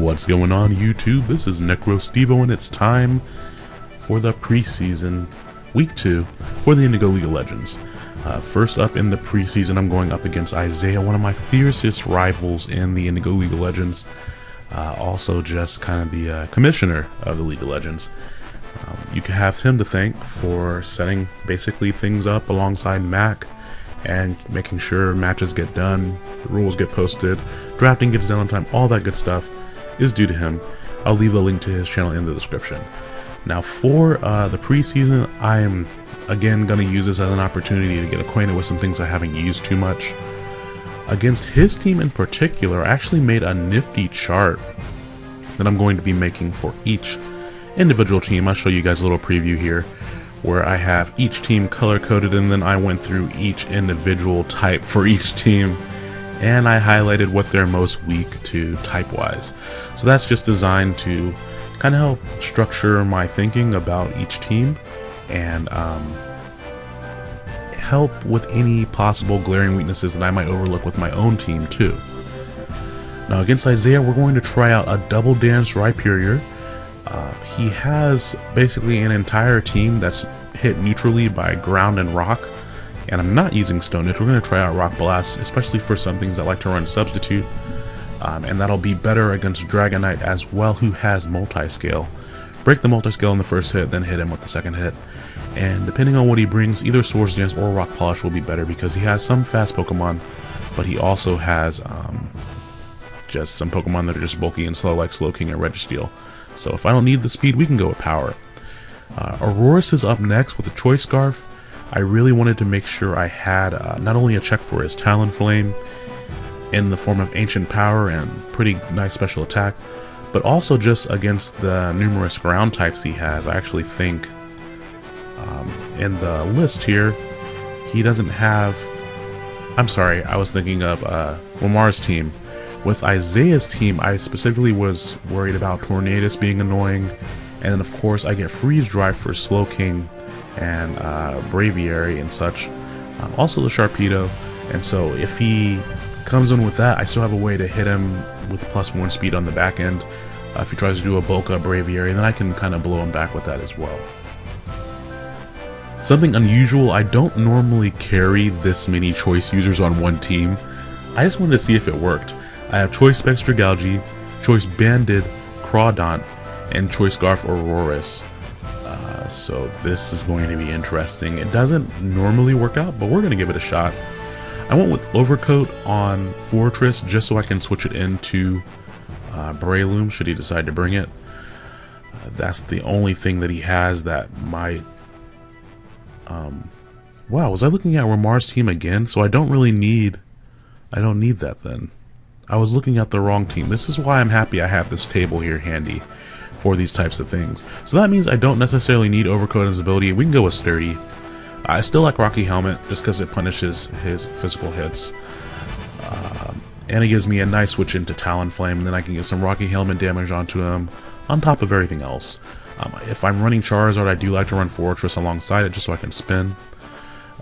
What's going on YouTube? This is NecroStevo and it's time for the preseason week 2 for the Indigo League of Legends. Uh, first up in the preseason I'm going up against Isaiah, one of my fiercest rivals in the Indigo League of Legends. Uh, also just kind of the uh, commissioner of the League of Legends. Um, you can have him to thank for setting basically things up alongside Mac and making sure matches get done, rules get posted, drafting gets done on time, all that good stuff is due to him. I'll leave a link to his channel in the description. Now for uh, the preseason, I am again going to use this as an opportunity to get acquainted with some things I haven't used too much. Against his team in particular, I actually made a nifty chart that I'm going to be making for each individual team. I'll show you guys a little preview here where I have each team color coded and then I went through each individual type for each team and I highlighted what they're most weak to type wise. So that's just designed to kind of help structure my thinking about each team and um, help with any possible glaring weaknesses that I might overlook with my own team too. Now against Isaiah, we're going to try out a double dance Rhyperior. Uh, he has basically an entire team that's hit neutrally by ground and rock, and I'm not using Stone Edge. We're going to try out Rock Blast, especially for some things that like to run Substitute, um, and that'll be better against Dragonite as well, who has Multi-Scale. Break the Multi-Scale in the first hit, then hit him with the second hit. And depending on what he brings, either Swords Dance or Rock Polish will be better because he has some fast Pokemon, but he also has um, just some Pokemon that are just bulky and slow like Slowking and Registeel. So if I don't need the speed, we can go with power. Uh, Aurorus is up next with a Choice Scarf. I really wanted to make sure I had uh, not only a check for his Talonflame in the form of Ancient Power and pretty nice special attack, but also just against the numerous ground types he has. I actually think um, in the list here, he doesn't have... I'm sorry, I was thinking of uh, Lamar's team. With Isaiah's team, I specifically was worried about Tornadus being annoying, and then of course I get Freeze Dry for Slowking and uh, Braviary and such. Um, also the Sharpedo, and so if he comes in with that, I still have a way to hit him with plus one speed on the back end. Uh, if he tries to do a Bulk Up Braviary, then I can kind of blow him back with that as well. Something unusual, I don't normally carry this many choice users on one team. I just wanted to see if it worked. I have Choice Specs Dragalge, Choice Banded Crawdaunt, and Choice Scarf Aurorus. So this is going to be interesting. It doesn't normally work out, but we're going to give it a shot. I went with Overcoat on Forretress just so I can switch it into uh, Breloom should he decide to bring it. Uh, that's the only thing that he has that might... Um, wow, was I looking at Ramar's team again? So I don't really need... I don't need that then. I was looking at the wrong team. This is why I'm happy I have this table here handy for these types of things. So that means I don't necessarily need Overcoat as ability. We can go with Sturdy. I still like Rocky Helmet just because it punishes his physical hits. Um, and it gives me a nice switch into Talonflame, and then I can get some Rocky Helmet damage onto him on top of everything else. Um, if I'm running Charizard, I do like to run Forretress alongside it just so I can spin.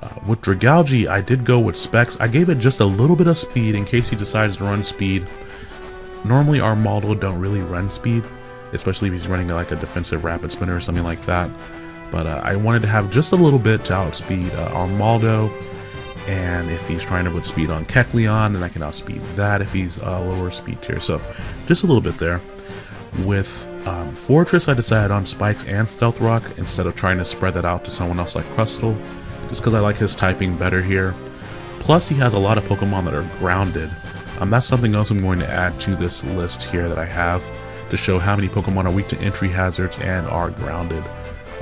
Uh, with Dragalge, I did go with Specs. I gave it just a little bit of speed in case he decides to run speed. Normally our Maldo don't really run speed, especially if he's running like a defensive Rapid Spinner or something like that. But uh, I wanted to have just a little bit to outspeed uh, and if he's trying to put speed on Kecleon, then I can outspeed that if he's a lower speed tier. So just a little bit there. With um, Forretress, I decided on Spikes and Stealth Rock instead of trying to spread that out to someone else like Crustle, just because I like his typing better here. Plus, he has a lot of Pokemon that are grounded. Um, that's something else I'm going to add to this list here that I have to show how many Pokemon are weak to entry hazards and are grounded.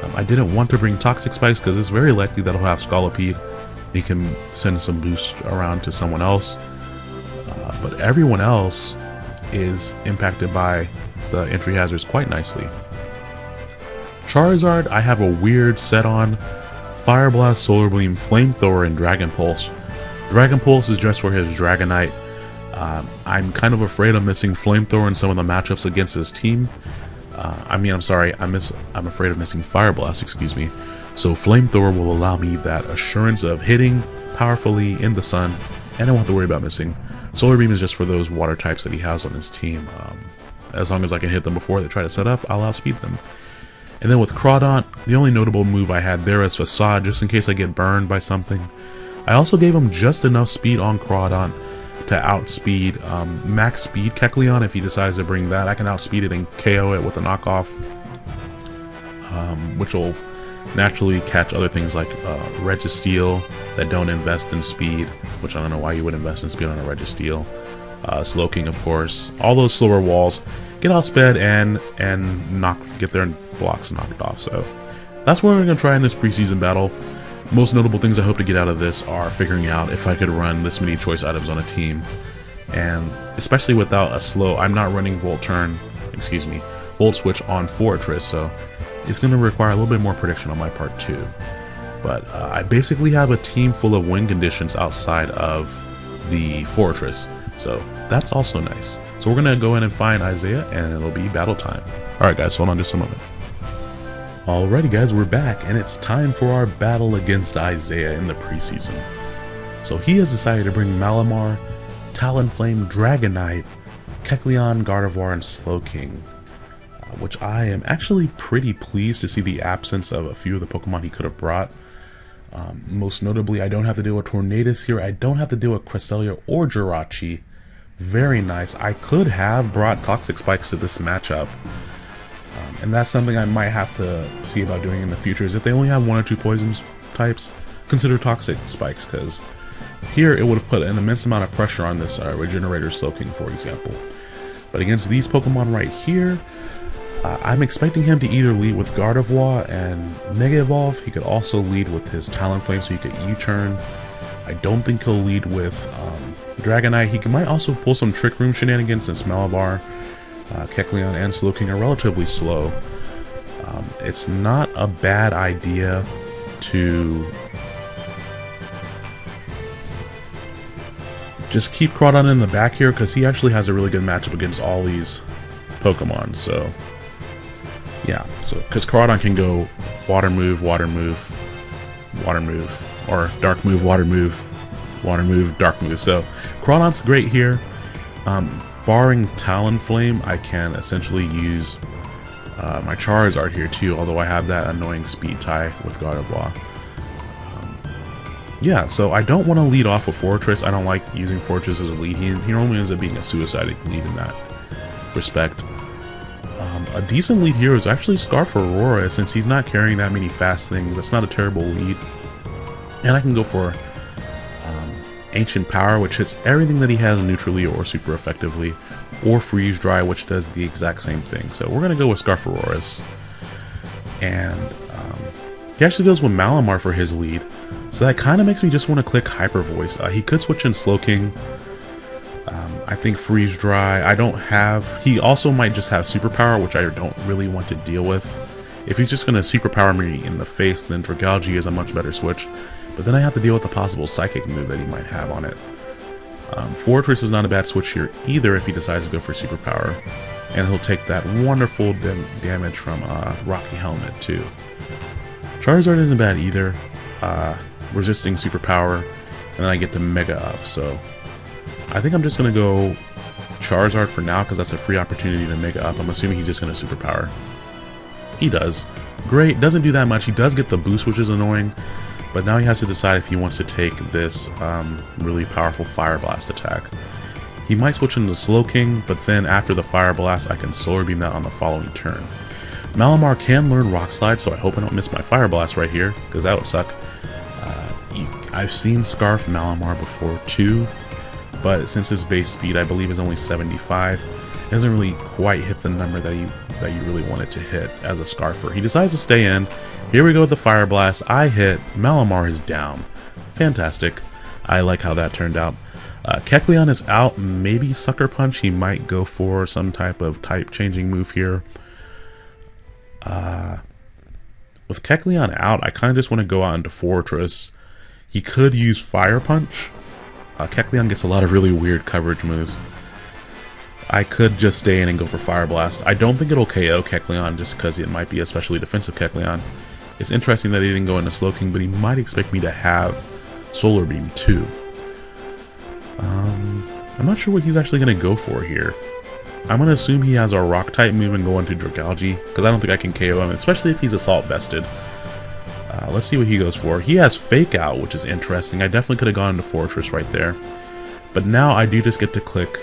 Um, I didn't want to bring Toxic Spikes because it's very likely that he'll have Scolipede. He can send some boost around to someone else. Uh, but everyone else is impacted by the entry hazards quite nicely. Charizard, I have a weird set on Fire Blast, Solar Beam, Flamethrower, and Dragon Pulse. Dragon Pulse is just for his Dragonite. Um, I'm kind of afraid I'm missing Flamethrower in some of the matchups against his team. Uh, I mean, I'm sorry, I miss, I'm afraid of missing Fire Blast, excuse me. So Flamethrower will allow me that assurance of hitting powerfully in the sun, and I won't have to worry about missing. Solar Beam is just for those water types that he has on his team. Um, as long as I can hit them before they try to set up, I'll outspeed them. And then with Crawdaunt, the only notable move I had there is Facade, just in case I get burned by something. I also gave him just enough speed on Crawdaunt to outspeed um, max speed Kecleon if he decides to bring that. I can outspeed it and KO it with a knockoff, um, which will naturally catch other things like uh, Registeel that don't invest in speed, which I don't know why you would invest in speed on a Registeel. Uh, Slowking, of course. All those slower walls get outsped and and knock get their blocks knocked off. So that's what we're going to try in this preseason battle. Most notable things I hope to get out of this are figuring out if I could run this many choice items on a team. And especially without a slow, I'm not running Volt Turn, excuse me, Volt Switch on Forretress, so it's going to require a little bit more prediction on my part too. But uh, I basically have a team full of win conditions outside of the Forretress, so that's also nice. So we're going to go in and find Isaiah, and it'll be battle time. Alright guys, hold on just a moment. Alrighty guys, we're back, and it's time for our battle against Isaiah in the preseason. So he has decided to bring Malamar, Talonflame, Dragonite, Kecleon, Gardevoir, and Slowking. Uh, which I am actually pretty pleased to see the absence of a few of the Pokemon he could have brought. Um, most notably, I don't have to deal with Tornadus here, I don't have to deal with Cresselia or Jirachi. Very nice. I could have brought Toxic Spikes to this matchup, and that's something I might have to see about doing in the future, is if they only have one or two poison types, consider Toxic Spikes, because here it would have put an immense amount of pressure on this uh, Regenerator Slowking, for example. But against these Pokemon right here, uh, I'm expecting him to either lead with Gardevoir and Mega Evolve. He could also lead with his Talonflame so he could U-turn. I don't think he'll lead with um, Dragonite. He might also pull some Trick Room shenanigans since Malamar uh, Kecleon and Slowking are relatively slow. Um, it's not a bad idea to just keep Crawdaunt in the back here because he actually has a really good matchup against all these Pokemon. So yeah, so because Crawdaunt can go water move, water move, water move, or dark move, water move, water move, dark move. So Crawdaunt's great here. Um, barring Talonflame, I can essentially use uh, my Charizard here too, although I have that annoying speed tie with Gardevoir. Um, yeah, so I don't want to lead off with Forretress. I don't like using Forretress as a lead. He, he normally ends up being a suicide lead in that respect. Um, a decent lead here is actually Scarf Aurorus, since he's not carrying that many fast things. That's not a terrible lead. And I can go for Ancient Power, which hits everything that he has neutrally or super effectively, or Freeze Dry, which does the exact same thing. So we're going to go with Scarf Aurorus. And um, he actually goes with Malamar for his lead. So that kind of makes me just want to click Hyper Voice. Uh, he could switch in Slowking. Um, I think Freeze Dry. I don't have... He also might just have Superpower, which I don't really want to deal with. If he's just going to Superpower me in the face, then Dragalge is a much better switch. But then I have to deal with the possible Psychic move that he might have on it. Um, Forretress is not a bad switch here either if he decides to go for Superpower. And he'll take that wonderful damage from uh, Rocky Helmet too. Charizard isn't bad either. Uh, resisting Superpower. And then I get to Mega up, so... I think I'm just going to go Charizard for now because that's a free opportunity to Mega up. I'm assuming he's just going to Superpower. He does. Great, doesn't do that much. He does get the boost, which is annoying. But now he has to decide if he wants to take this um, really powerful Fire Blast attack. He might switch into Slowking, but then after the Fire Blast, I can Solar Beam that on the following turn. Malamar can learn Rock Slide, so I hope I don't miss my Fire Blast right here, because that would suck. Uh, I've seen Scarf Malamar before too, but since his base speed I believe is only 75, it doesn't really quite hit the number that you that you really wanted to hit as a Scarfer. He decides to stay in, here we go with the Fire Blast. I hit. Malamar is down. Fantastic. I like how that turned out. Uh, Kecleon is out. Maybe Sucker Punch. He might go for some type of type changing move here. Uh, with Kecleon out, I kind of just want to go out into Forretress. He could use Fire Punch. Uh, Kecleon gets a lot of really weird coverage moves. I could just stay in and go for Fire Blast. I don't think it'll KO Kecleon just because it might be especially defensive Kecleon. It's interesting that he didn't go into Slowking, but he might expect me to have Solar Beam too. Um, I'm not sure what he's actually going to go for here. I'm going to assume he has a rock type move and go into Dragalge, because I don't think I can KO him, especially if he's assault vested. Uh, let's see what he goes for. He has Fake Out, which is interesting. I definitely could have gone into Forretress right there. But now I do just get to click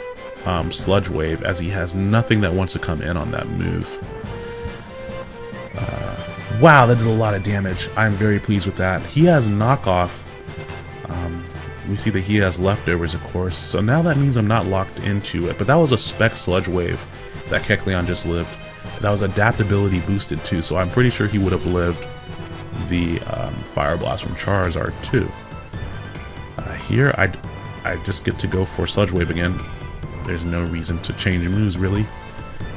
um, Sludge Wave, as he has nothing that wants to come in on that move. Uh, wow, that did a lot of damage. I'm very pleased with that. He has Knockoff. Um, we see that he has leftovers, of course. So now that means I'm not locked into it. But that was a spec Sludge Wave that Kecleon just lived. That was adaptability boosted too, so I'm pretty sure he would have lived the um, Fire Blast from Charizard too. Uh, here, I, I just get to go for Sludge Wave again. There's no reason to change moves really.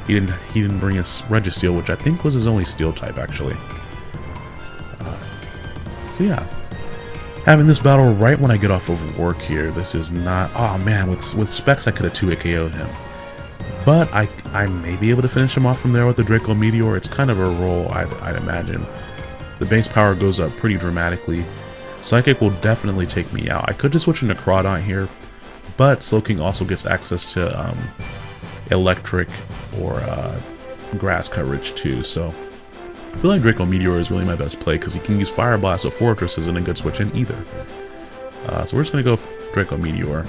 He didn't he didn't bring his Registeel, which I think was his only Steel type actually. Uh, so yeah, having this battle right when I get off of work here. This is not. Oh man, with with specs I could have two KO'd him. But I, I may be able to finish him off from there with the Draco Meteor. It's kind of a roll, I'd, I'd imagine. The base power goes up pretty dramatically. Psychic will definitely take me out. I could just switch into Crawdaunt here, but Slowking also gets access to um, Electric or uh, Grass coverage too, so I feel like Draco Meteor is really my best play because he can use Fire Blast, so Forretress isn't a good switch in either. Uh, so we're just going to go Draco Meteor.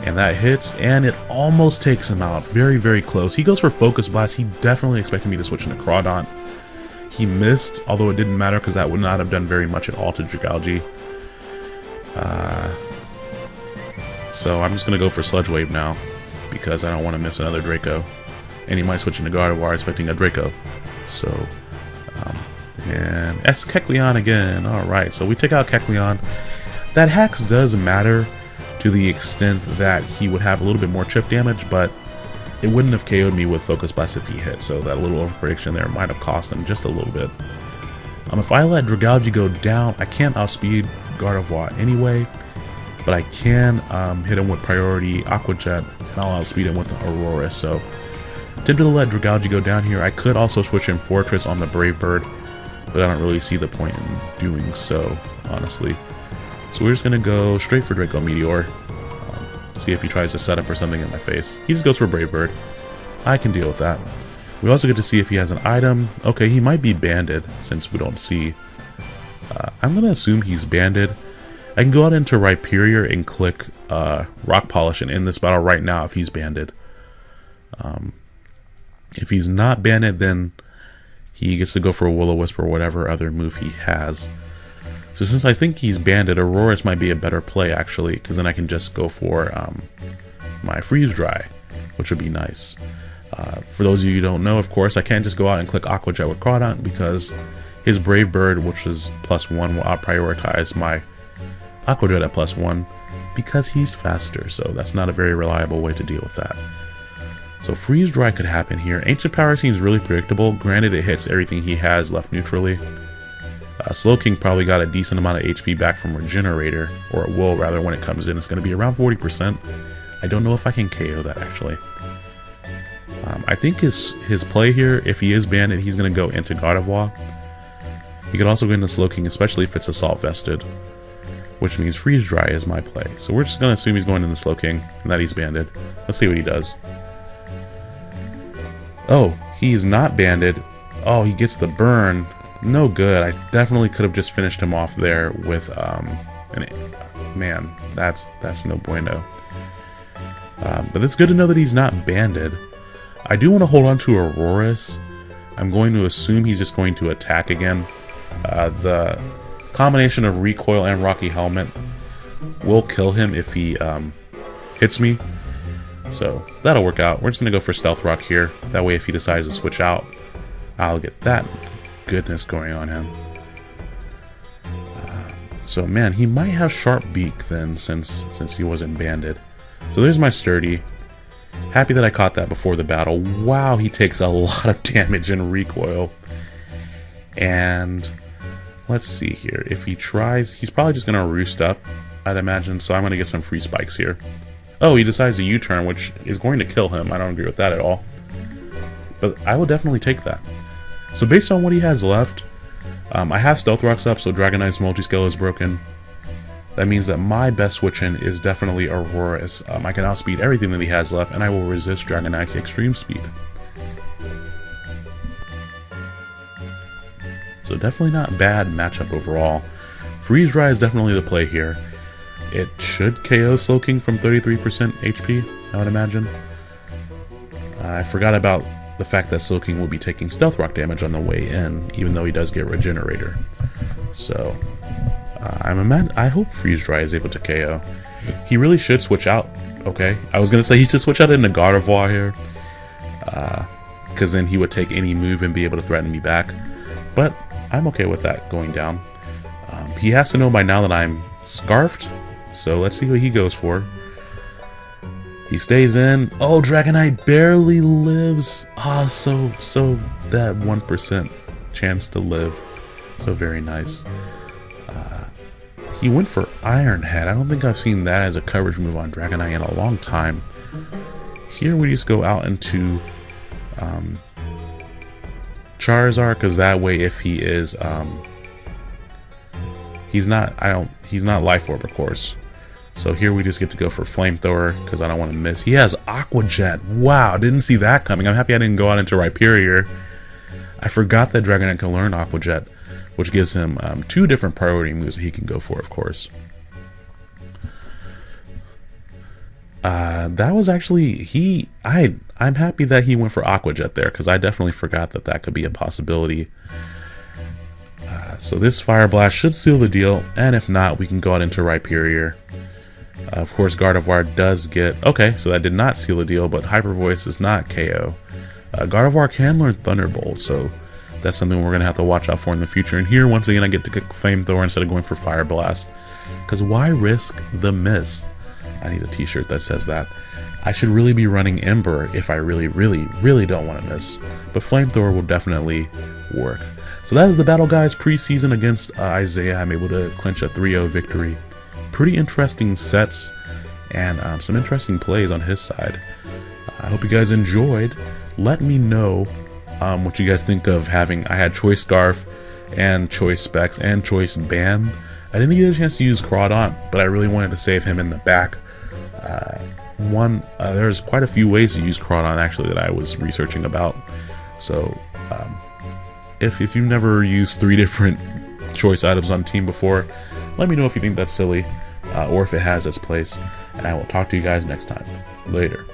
And that hits, and it almost takes him out. Very, very close. He goes for Focus Blast. He definitely expected me to switch into Crawdaunt. He missed, although it didn't matter because that would not have done very much at all to Dragalge. Uh, so I'm just going to go for Sludge Wave now because I don't want to miss another Draco. And he might switch into Gardevoir expecting a Draco. So, um, and S Kecleon again. Alright, so we take out Kecleon. That Hex does matter to the extent that he would have a little bit more chip damage, but it wouldn't have KO'd me with Focus Blast if he hit, so that little overprediction there might have cost him just a little bit. Um, if I let Dragalge go down, I can't outspeed Gardevoir anyway, but I can um, hit him with priority Aqua Jet, and I'll outspeed him with the Aurorus, so tempted to let Dragalge go down here. I could also switch in Forretress on the Brave Bird, but I don't really see the point in doing so, honestly. So we're just going to go straight for Draco Meteor. See if he tries to set up for something in my face. He just goes for Brave Bird. I can deal with that. We also get to see if he has an item. Okay, he might be banded, since we don't see. Uh, I'm going to assume he's banded. I can go out into Rhyperior and click uh, Rock Polish and end this battle right now if he's banded. Um, if he's not banded, then he gets to go for a Will-O-Wisp or whatever other move he has. So since I think he's banded, Aurorus might be a better play actually, because then I can just go for um, my Freeze Dry, which would be nice. Uh, for those of you who don't know, of course, I can't just go out and click Aqua Jet with Crawdaunt because his Brave Bird, which is plus one, will out-prioritize my Aqua Jet at plus one because he's faster, so that's not a very reliable way to deal with that. So Freeze Dry could happen here. Ancient Power seems really predictable, granted it hits everything he has left neutrally. Uh, Slowking probably got a decent amount of HP back from Regenerator, or it will rather when it comes in. It's going to be around 40%. I don't know if I can KO that actually. Um, I think his his play here, if he is banned, he's going to go into Gardevoir. He could also go into Slowking, especially if it's Assault Vested, which means Freeze Dry is my play. So we're just going to assume he's going into Slowking and that he's banded. Let's see what he does. Oh, he's not banded. Oh, he gets the burn no good. I definitely could have just finished him off there with, um, an, man, that's, that's no bueno. Um, but it's good to know that he's not banded. I do want to hold on to Aurorus. I'm going to assume he's just going to attack again. Uh, the combination of recoil and Rocky Helmet will kill him if he um, hits me. So that'll work out. We're just going to go for Stealth Rock here. That way if he decides to switch out, I'll get that goodness going on him. Uh, so man, he might have sharp beak then, since since he wasn't banded. So there's my sturdy. Happy that I caught that before the battle. Wow, he takes a lot of damage in recoil. And let's see here. If he tries, he's probably just gonna roost up, I'd imagine. So I'm gonna get some free spikes here. Oh, he decides a U-turn, which is going to kill him. I don't agree with that at all. But I will definitely take that. So based on what he has left, um, I have Stealth Rocks up, so Dragonite's Multiscale is broken. that means that my best switch in is definitely Aurorus. As, um, I can outspeed everything that he has left, and I will resist Dragonite's extreme speed. So definitely not bad matchup overall. Freeze Dry is definitely the play here. It should KO Slowking from 33% HP, I would imagine. I forgot about the fact that Slowking will be taking Stealth Rock damage on the way in, even though he does get Regenerator. So, uh, I'm a man. I hope Freeze Dry is able to KO. He really should switch out. Okay, I was gonna say he should switch out into Gardevoir here, because uh, then he would take any move and be able to threaten me back. But I'm okay with that going down. Um, he has to know by now that I'm scarfed, so let's see what he goes for. He stays in. Oh, Dragonite barely lives. Ah, oh, so, so that 1% chance to live. So very nice. Uh, he went for Iron Head. I don't think I've seen that as a coverage move on Dragonite in a long time. Here we just go out into um, Charizard, because that way if he is, um, he's not, I don't, he's not Life Orb, of course. So here we just get to go for Flamethrower, because I don't want to miss. He has Aqua Jet. Wow, didn't see that coming. I'm happy I didn't go out into Rhyperior. I forgot that Dragonite can learn Aqua Jet which gives him um, two different priority moves that he can go for, of course. Uh, that was actually he. I I'm happy that he went for Aqua Jet there because I definitely forgot that that could be a possibility. Uh, so this Fire Blast should seal the deal, and if not, we can go out into Rhyperior. Uh, of course, Gardevoir does get... Okay, so that did not seal the deal, but Hyper Voice is not KO. Uh, Gardevoir can learn Thunderbolt, so that's something we're going to have to watch out for in the future. And here, once again, I get to get Flamethrower instead of going for Fire Blast. Because why risk the miss? I need a t-shirt that says that. I should really be running Ember if I really, really, really don't want to miss. But Flamethrower will definitely work. So that is the battle, guys, preseason against uh, Isaiah. I'm able to clinch a 3-0 victory. Pretty interesting sets and um, some interesting plays on his side. I hope you guys enjoyed. Let me know um, what you guys think of having, I had Choice Scarf and Choice Specs and Choice Band. I didn't get a chance to use Crawdaunt, but I really wanted to save him in the back. Uh, one, uh, there's quite a few ways to use Crawdaunt actually that I was researching about. So, um, if, if you've never used three different choice items on team before, let me know if you think that's silly uh, or if it has its place. And I will talk to you guys next time. Later.